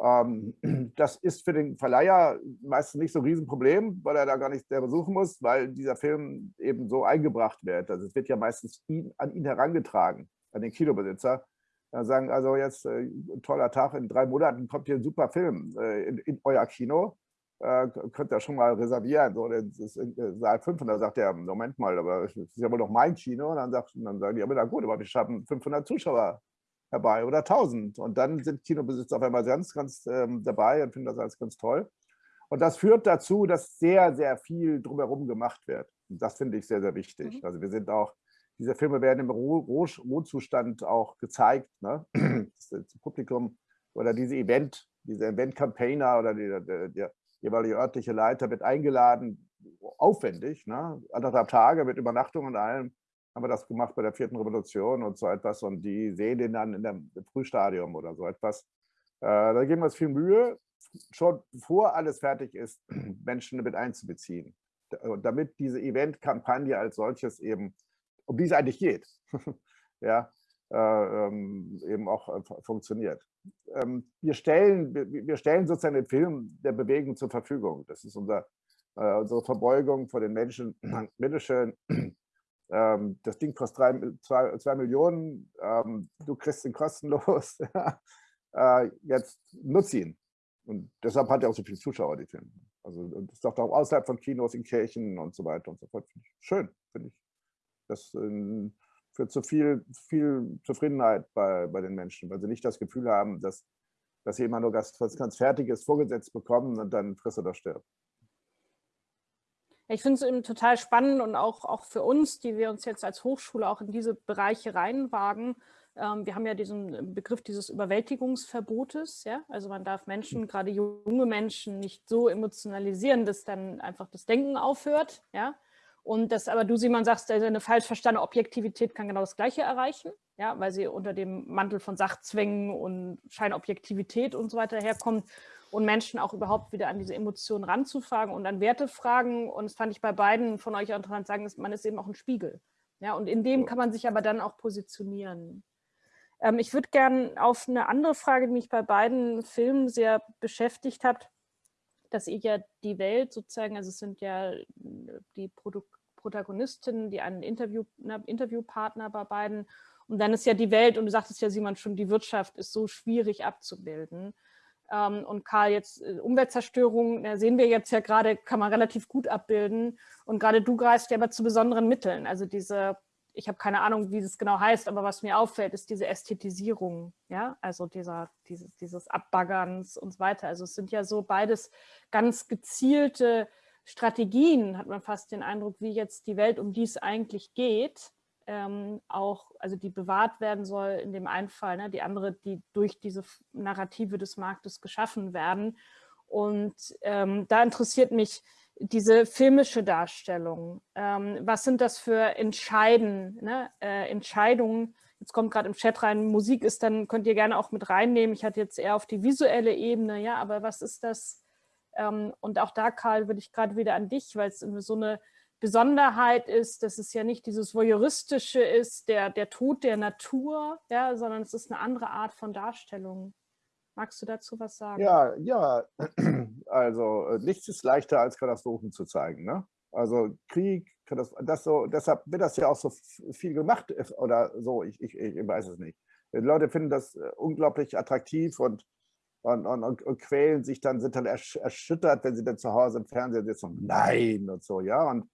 Ähm, (clears throat) das ist für den Verleiher meistens nicht so ein Riesenproblem, weil er da gar nicht selber suchen muss, weil dieser Film eben so eingebracht wird. Also es wird ja meistens ihn, an ihn herangetragen, an den Kinobesitzer sagen, also jetzt äh, toller Tag, in drei Monaten kommt hier ein super Film äh, in, in, euer Kino. Äh, könnt ihr schon mal reservieren. So, das ist in Saal 5. Und dann sagt er, Moment mal, aber das ist ja wohl noch mein Kino. Und dann, sagt, dann sagen die, aber na gut, aber wir schaffen 500 Zuschauer herbei oder 1000. Und dann sind Kinobesitzer auf einmal ganz, ganz ähm, dabei und finden das alles ganz toll. Und das führt dazu, dass sehr, sehr viel drumherum gemacht wird. Und das finde ich sehr, sehr wichtig. Mhm. Also wir sind auch diese Filme werden im Rohzustand auch gezeigt. Ne? (clears throat) Das Publikum oder diese Event, diese Event-Campaigner oder die, der, der, jeweilige örtliche Leiter wird eingeladen, aufwendig, ne? anderthalb Tage mit Übernachtung und allem. Haben wir das gemacht bei der vierten Revolution und so etwas und die sehen den dann in dem Frühstadium oder so etwas. Äh, da geben wir uns viel Mühe, schon bevor alles fertig ist, (clears throat) Menschen mit einzubeziehen. Damit diese Event-Kampagne als solches eben um die es eigentlich geht, (laughs) ja, äh, ähm, eben auch äh, funktioniert. Ähm, wir, stellen, wir, wir, stellen sozusagen den Film der Bewegung zur Verfügung. Das ist unser, äh, unsere Verbeugung vor den Menschen. (clears throat) Bitteschön, (clears throat) ähm, das Ding kostet drei, zwei, zwei Millionen, ähm, du kriegst ihn kostenlos. (laughs) Äh, jetzt nutz ihn. Und deshalb hat er auch so viele Zuschauer, die Filme. Also das ist doch auch außerhalb von Kinos in Kirchen und so weiter und so fort. Schön, finde ich. Das ähm, führt zu viel, viel Zufriedenheit bei, bei den Menschen, weil sie nicht das Gefühl haben, dass, dass sie immer nur was, was ganz Fertiges vorgesetzt bekommen und dann frisst oder stirbt. Ich finde es eben total spannend und auch, auch für uns, die wir uns jetzt als Hochschule auch in diese Bereiche reinwagen. Ähm, wir haben ja diesen Begriff dieses Überwältigungsverbotes. Ja? Also man darf Menschen, gerade junge Menschen, nicht so emotionalisieren, dass dann einfach das Denken aufhört. Ja? Und das aber du, Simon, sagst, eine falsch verstandene Objektivität kann genau das Gleiche erreichen, ja, weil sie unter dem Mantel von Sachzwängen und Scheinobjektivität und so weiter herkommt und Menschen auch überhaupt wieder an diese Emotionen ranzufragen und an Werte fragen. Und das fand ich bei beiden von euch auch interessant sagen, man ist eben auch ein Spiegel. Ja, und in dem kann man sich aber dann auch positionieren. Ähm, ich würde gerne auf eine andere Frage, die mich bei beiden Filmen sehr beschäftigt hat, dass ihr ja die Welt sozusagen, also es sind ja die Produ Protagonistinnen, die einen Interview, ne, Interviewpartner bei beiden. Und dann ist ja die Welt, und du sagtest ja, Simon, schon, die Wirtschaft ist so schwierig abzubilden. Ähm, und Karl, jetzt äh, Umweltzerstörung, da sehen wir jetzt ja gerade, kann man relativ gut abbilden. Und gerade du greifst ja aber zu besonderen Mitteln. Also diese ich habe keine Ahnung, wie das genau heißt, aber was mir auffällt, ist diese Ästhetisierung, ja, also dieser, dieses, dieses Abbaggerns und so weiter. Also es sind ja so beides ganz gezielte Strategien, hat man fast den Eindruck, wie jetzt die Welt, um die es eigentlich geht, ähm, auch, also die bewahrt werden soll in dem einen Fall, ne, die andere, die durch diese Narrative des Marktes geschaffen werden. Und ähm, da interessiert mich, diese filmische Darstellung. Ähm, was sind das für Entscheiden, ne? äh, Entscheidungen? Jetzt kommt gerade im Chat rein, Musik ist, dann könnt ihr gerne auch mit reinnehmen. Ich hatte jetzt eher auf die visuelle Ebene, ja, aber was ist das? Ähm, und auch da, Karl, würde ich gerade wieder an dich, weil es so eine Besonderheit ist, dass es ja nicht dieses Voyeuristische ist, der, der Tod der Natur, ja, sondern es ist eine andere Art von Darstellung. Magst du dazu was sagen? Ja, ja. Also äh, nichts ist leichter als Katastrophen zu zeigen. Ne? Also Krieg, das so, deshalb wird das ja auch so viel gemacht äh, oder so, ich, ich, ich weiß es nicht. Die Leute finden das äh, unglaublich attraktiv und, und, und, und, quälen sich dann, sind dann erschüttert, wenn sie dann zu Hause im Fernsehen sitzen und nein und so, ja. Und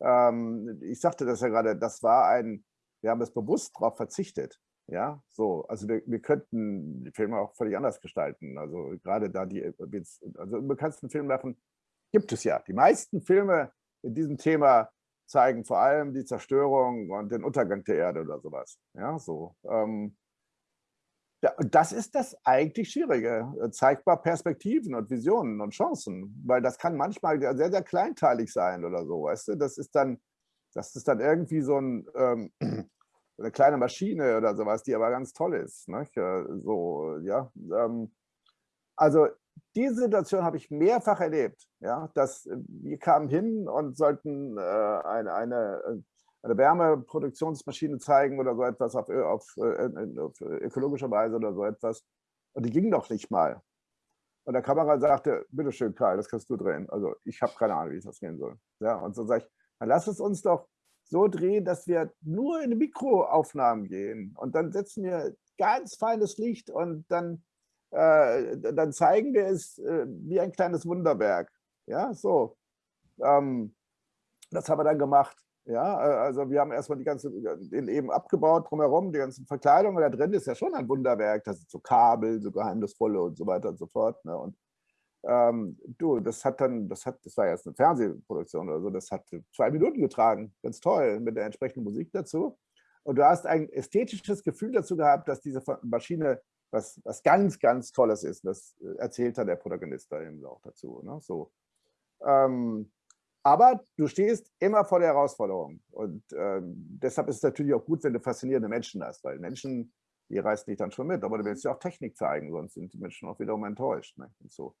ähm, ich sagte das ja gerade, das war ein, wir haben es bewusst darauf verzichtet, Ja, so, also wir, wir könnten die Filme auch völlig anders gestalten. Also gerade da die, also im bekanntesten Film davon gibt es ja. Die meisten Filme in diesem Thema zeigen vor allem die Zerstörung und den Untergang der Erde oder sowas. Ja, so. Ähm, das ist das eigentlich Schwierige. Zeigbar Perspektiven und Visionen und Chancen, weil das kann manchmal sehr, sehr kleinteilig sein oder so, weißt du? Das ist dann, das ist dann irgendwie so ein, ähm, eine kleine Maschine oder sowas, die aber ganz toll ist. Ne? So, ja. Ähm, also diese Situation habe ich mehrfach erlebt. Ja, dass äh, wir kamen hin und sollten äh, eine, eine, äh, eine Wärmeproduktionsmaschine zeigen oder so etwas auf, auf, auf ökologischer Weise oder so etwas. Und die ging doch nicht mal. Und der Kamera sagte, bitteschön, Karl, das kannst du drehen. Also ich habe keine Ahnung, wie das gehen soll. Ja, und so sage ich, dann lass es uns doch so drehen, dass wir nur in Mikroaufnahmen gehen. Und dann setzen wir ganz feines Licht und dann, äh, dann zeigen wir es äh, wie ein kleines Wunderwerk. Ja, so. Ähm, das haben wir dann gemacht. Ja, also wir haben erstmal die ganze, den eben abgebaut drumherum, die ganzen Verkleidungen. Da drin ist ja schon ein Wunderwerk. Das sind so Kabel, so geheimnisvolle und so weiter und so fort. Ne? Und ähm, du, das hat dann, das hat, das war jetzt eine Fernsehproduktion oder so, das hat zwei Minuten getragen, ganz toll, mit der entsprechenden Musik dazu. Und du hast ein ästhetisches Gefühl dazu gehabt, dass diese Maschine was, was ganz, ganz Tolles ist. Das erzählt dann der Protagonist da eben auch dazu. Ne? So. Ähm, aber du stehst immer vor der Herausforderung. Und ähm, deshalb ist es natürlich auch gut, wenn du faszinierende Menschen hast, weil Menschen, die reißen dich dann schon mit. Aber du willst ja auch Technik zeigen, sonst sind die Menschen auch wiederum enttäuscht. Ne? Und so.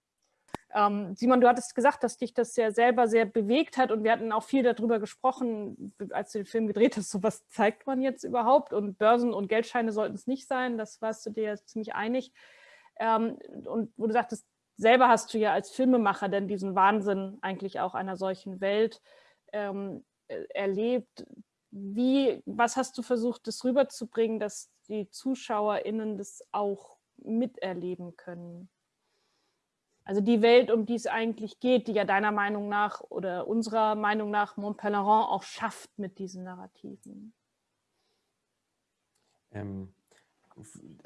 Ähm, Simon, du hattest gesagt, dass dich das ja selber sehr bewegt hat und wir hatten auch viel darüber gesprochen, als du den Film gedreht hast, so was zeigt man jetzt überhaupt und Börsen und Geldscheine sollten es nicht sein, das warst du dir ja ziemlich einig. Ähm, und wo du sagtest, selber hast du ja als Filmemacher denn diesen Wahnsinn eigentlich auch einer solchen Welt ähm, äh, erlebt. Wie, was hast du versucht, das rüberzubringen, dass die ZuschauerInnen das auch miterleben können? Also die Welt, um die es eigentlich geht, die ja deiner Meinung nach oder unserer Meinung nach Montpellerin auch schafft mit diesen Narrativen. Ähm,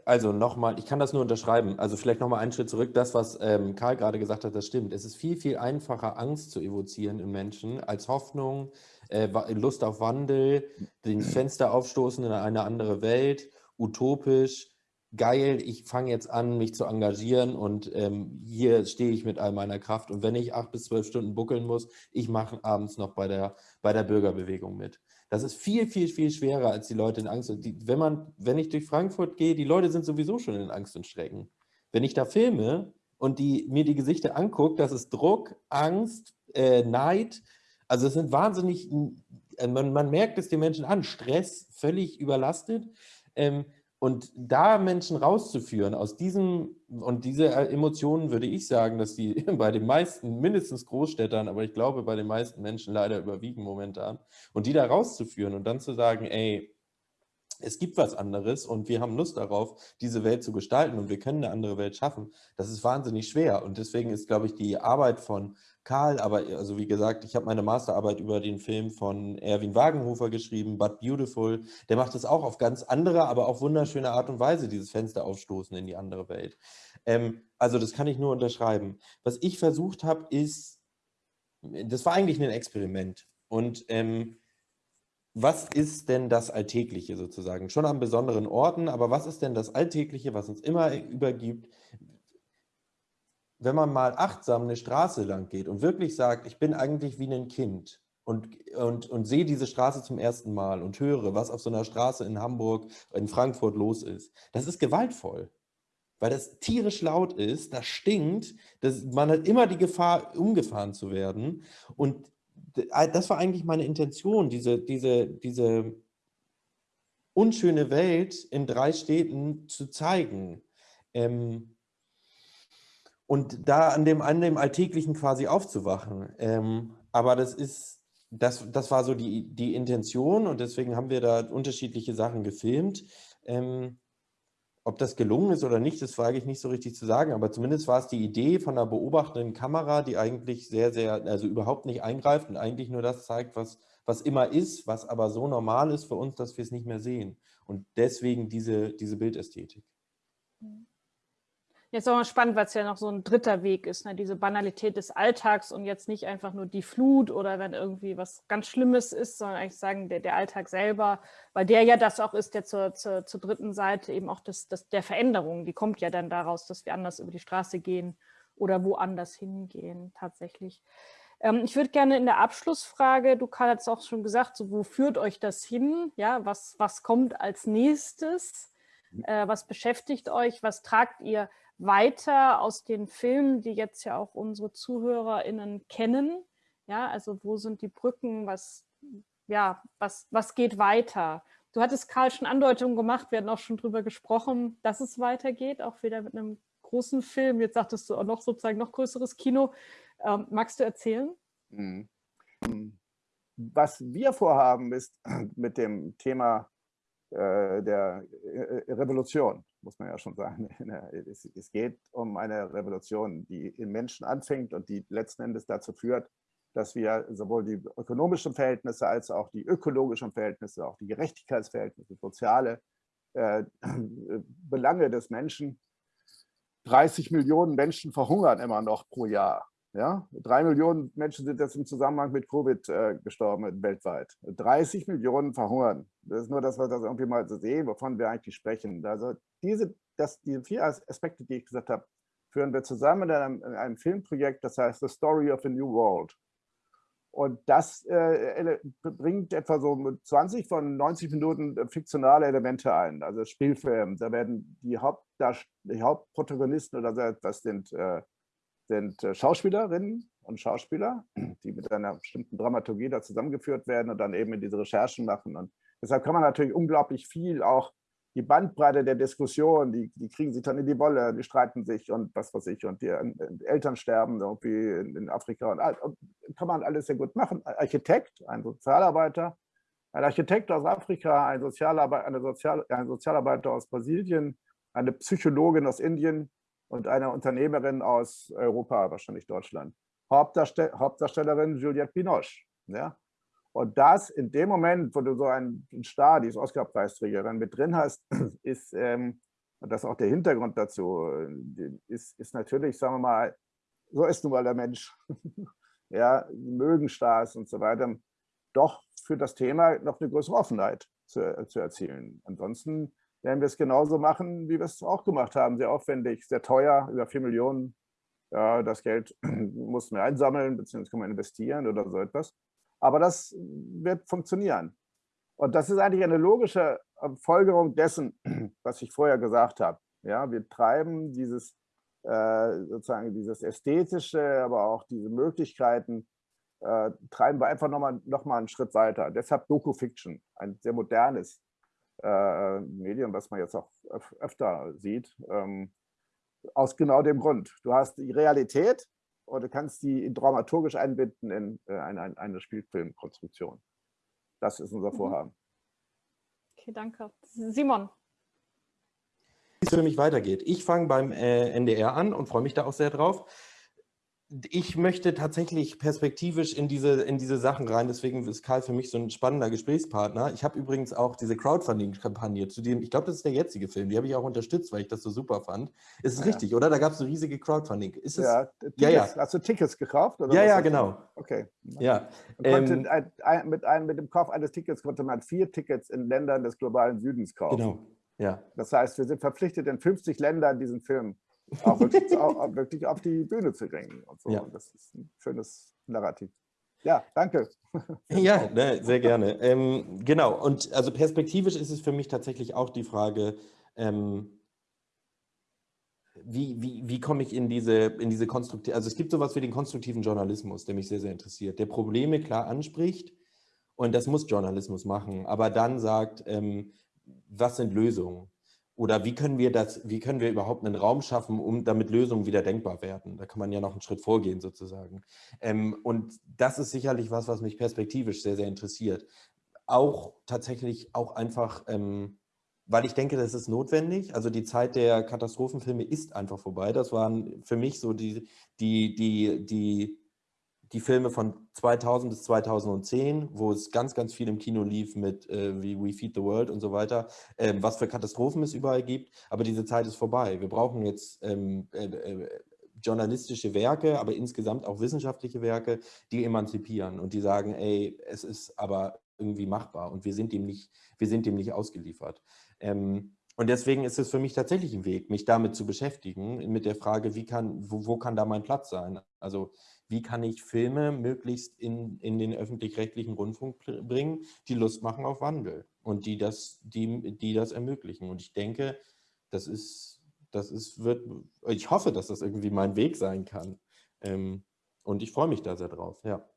also nochmal, ich kann das nur unterschreiben. Also vielleicht nochmal einen Schritt zurück. Das, was ähm, Karl gerade gesagt hat, das stimmt. Es ist viel, viel einfacher, Angst zu evozieren in Menschen als Hoffnung, äh, Lust auf Wandel, den Fenster aufstoßen in eine andere Welt, utopisch geil, ich fange jetzt an, mich zu engagieren und ähm, hier stehe ich mit all meiner Kraft. Und wenn ich acht bis zwölf Stunden buckeln muss, ich mache abends noch bei der, bei der Bürgerbewegung mit. Das ist viel, viel, viel schwerer als die Leute in Angst. Die, wenn, man, wenn ich durch Frankfurt gehe, die Leute sind sowieso schon in Angst und Schrecken. Wenn ich da filme und die, mir die Gesichter angucke, das ist Druck, Angst, äh, Neid. Also es sind wahnsinnig, äh, man, man merkt es den Menschen an, Stress, völlig überlastet. Ähm, und da Menschen rauszuführen aus diesem, und diese Emotionen würde ich sagen, dass die (laughs) bei den meisten, mindestens Großstädtern, aber ich glaube bei den meisten Menschen leider überwiegen momentan, und die da rauszuführen und dann zu sagen, ey, es gibt was anderes und wir haben Lust darauf, diese Welt zu gestalten und wir können eine andere Welt schaffen, das ist wahnsinnig schwer. Und deswegen ist, glaube ich, die Arbeit von Karl, aber also wie gesagt, ich habe meine Masterarbeit über den Film von Erwin Wagenhofer geschrieben, But Beautiful. Der macht das auch auf ganz andere, aber auch wunderschöne Art und Weise, dieses Fenster aufstoßen in die andere Welt. Ähm, also das kann ich nur unterschreiben. Was ich versucht habe, ist, das war eigentlich ein Experiment. Und ähm, was ist denn das Alltägliche sozusagen? Schon an besonderen Orten, aber was ist denn das Alltägliche, was uns immer übergibt? wenn man mal achtsam eine Straße lang geht und wirklich sagt, ich bin eigentlich wie ein Kind und, und, und sehe diese Straße zum ersten Mal und höre, was auf so einer Straße in Hamburg, in Frankfurt los ist, das ist gewaltvoll. Weil das tierisch laut ist, das stinkt, das, man hat immer die Gefahr, umgefahren zu werden. Und das war eigentlich meine Intention, diese, diese, diese unschöne Welt in drei Städten zu zeigen. Ähm, und da an dem, an dem Alltäglichen quasi aufzuwachen. Ähm, aber das ist, das, das war so die, die Intention und deswegen haben wir da unterschiedliche Sachen gefilmt. Ähm, ob das gelungen ist oder nicht, das wage ich nicht so richtig zu sagen, aber zumindest war es die Idee von einer beobachtenden Kamera, die eigentlich sehr, sehr, also überhaupt nicht eingreift und eigentlich nur das zeigt, was, was immer ist, was aber so normal ist für uns, dass wir es nicht mehr sehen. Und deswegen diese, diese Bildästhetik. Mhm. Jetzt auch mal spannend, weil es ja noch so ein dritter Weg ist, ne? diese Banalität des Alltags und jetzt nicht einfach nur die Flut oder wenn irgendwie was ganz Schlimmes ist, sondern eigentlich sagen, der, der Alltag selber, weil der ja das auch ist, der zur, zur, zur dritten Seite eben auch das, das, der Veränderung, die kommt ja dann daraus, dass wir anders über die Straße gehen oder woanders hingehen tatsächlich. Ähm, ich würde gerne in der Abschlussfrage, du Karl hat es auch schon gesagt, so, wo führt euch das hin? Ja, was, was kommt als nächstes? Mhm. Äh, was beschäftigt euch? Was tragt ihr weiter aus den Filmen, die jetzt ja auch unsere ZuhörerInnen kennen? Ja, also wo sind die Brücken? Was, ja, was, was geht weiter? Du hattest Karl schon Andeutungen gemacht, wir hatten auch schon darüber gesprochen, dass es weitergeht, auch wieder mit einem großen Film. Jetzt sagtest du auch noch sozusagen noch größeres Kino. Ähm, magst du erzählen? Mhm. Was wir vorhaben, ist (clears throat) mit dem Thema der äh, Revolution, muss man ja schon sagen. (laughs) Es, geht um eine Revolution, die im Menschen anfängt und die letzten Endes dazu führt, dass wir sowohl die ökonomischen Verhältnisse als auch die ökologischen Verhältnisse, auch die Gerechtigkeitsverhältnisse, soziale äh, (clears throat) Belange des Menschen 30 Millionen Menschen verhungern immer noch pro Jahr. Ja? Drei Millionen Menschen sind jetzt im Zusammenhang mit Covid äh, gestorben weltweit. 30 Millionen verhungern. Das ist nur, dass wir das irgendwie mal so sehen, wovon wir eigentlich sprechen. Also diese, das, diese vier Aspekte, die ich gesagt habe, führen wir zusammen in einem, in einem Filmprojekt, das heißt The Story of a New World. Und das äh, bringt etwa so 20 von 90 Minuten äh, fiktionale Elemente ein, also Spielfilm. Da werden die, die Hauptprotagonisten oder das sind, äh, sind äh, Schauspielerinnen und Schauspieler, die mit einer bestimmten Dramaturgie da zusammengeführt werden und dann eben in diese Recherchen machen. Und deshalb kann man natürlich unglaublich viel auch die Bandbreite der Diskussion, die, die kriegen sich dann in die Wolle, die streiten sich und was weiß ich, und die, die Eltern sterben irgendwie in, in Afrika. Und, und, kann man alles sehr gut machen. Ein Architekt, ein Sozialarbeiter, ein Architekt aus Afrika, ein, Sozialarbeiter, eine Sozial, ein Sozialarbeiter aus Brasilien, eine Psychologin aus Indien und eine Unternehmerin aus Europa, wahrscheinlich Deutschland. Hauptdarstell Hauptdarstellerin Juliette Binoche. Ja? Und das in dem Moment, wo du so einen Star, die ist Oscar-Preisträgerin, mit drin hast, (clears throat) ist, ähm, und das ist auch der Hintergrund dazu, äh, ist, ist natürlich, sagen wir mal, so ist nun mal der Mensch. (laughs) ja, mögen Stars und so weiter, doch für das Thema noch eine größere Offenheit zu, zu erzielen. Ansonsten werden wir es genauso machen, wie wir es auch gemacht haben, sehr aufwendig, sehr teuer, über 4 Millionen. Ja, das Geld (clears throat) mussten wir einsammeln, beziehungsweise können wir investieren oder so etwas. Aber das wird funktionieren. Und das ist eigentlich eine logische äh, Folgerung dessen, (clears throat) was ich vorher gesagt habe. Ja, wir treiben dieses, äh, sozusagen dieses Ästhetische, aber auch diese Möglichkeiten, äh, treiben wir einfach nochmal noch mal einen Schritt weiter. Deshalb Doku-Fiction, ein sehr modernes äh, Medium, was man jetzt auch öf öfter sieht, ähm, aus genau dem Grund. Du hast die Realität, und du kannst die dramaturgisch einbinden in äh, eine, eine Spielfilmkonstruktion. Das ist unser mhm. Vorhaben. Okay, danke. Simon. Wie es für mich weitergeht. Ich fange beim äh, NDR an und freue mich da auch sehr drauf ich möchte tatsächlich perspektivisch in diese, in diese Sachen rein, deswegen ist Karl für mich so ein spannender Gesprächspartner. Ich habe übrigens auch diese Crowdfunding-Kampagne, zu dem, ich glaube, das ist der jetzige Film, die habe ich auch unterstützt, weil ich das so super fand. Ist es ja. richtig, oder? Da gab es eine riesige Crowdfunding. Ist es, ja, Tickets, ja, ja. Hast du Tickets gekauft? Oder ja, ja, genau. Okay. Ja. Ähm, ein, ein, mit, ein, mit dem Kauf eines Tickets konnte man vier Tickets in Ländern des globalen Südens kaufen. Genau. Ja. Das heißt, wir sind verpflichtet, in 50 Ländern diesen Film auch (laughs) wirklich, auch wirklich auf die Bühne zu bringen. Und so. Ja. Und das ist ein schönes Narrativ. Ja, danke. (laughs) Ja, ne, sehr gerne. Ähm, genau, und also perspektivisch ist es für mich tatsächlich auch die Frage, ähm, wie, wie, wie komme ich in diese, in diese konstruktive, also es gibt sowas wie den konstruktiven Journalismus, der mich sehr, sehr interessiert, der Probleme klar anspricht und das muss Journalismus machen, aber dann sagt, ähm, was sind Lösungen? Oder wie können wir das, wie können wir überhaupt einen Raum schaffen, um damit Lösungen wieder denkbar werden? Da kann man ja noch einen Schritt vorgehen sozusagen. Ähm, und das ist sicherlich was, was mich perspektivisch sehr, sehr interessiert. Auch tatsächlich auch einfach, ähm, weil ich denke, das ist notwendig. Also die Zeit der Katastrophenfilme ist einfach vorbei. Das waren für mich so die, die, die, die die Filme von 2000 bis 2010, wo es ganz, ganz viel im Kino lief mit äh, wie We Feed the World und so weiter, äh, was für Katastrophen es überall gibt. Aber diese Zeit ist vorbei. Wir brauchen jetzt ähm, äh, äh, journalistische Werke, aber insgesamt auch wissenschaftliche Werke, die emanzipieren und die sagen, ey, es ist aber irgendwie machbar und wir sind dem nicht, wir sind dem nicht ausgeliefert. Ähm, und deswegen ist es für mich tatsächlich ein Weg, mich damit zu beschäftigen, mit der Frage, wie kann, wo, wo kann da mein Platz sein? Also wie kann ich Filme möglichst in, in den öffentlich-rechtlichen Rundfunk bringen, die Lust machen auf Wandel und die das, die, die das ermöglichen. Und ich denke, das ist, das ist, wird, ich hoffe, dass das irgendwie mein Weg sein kann. Ähm, und ich freue mich da sehr drauf, ja.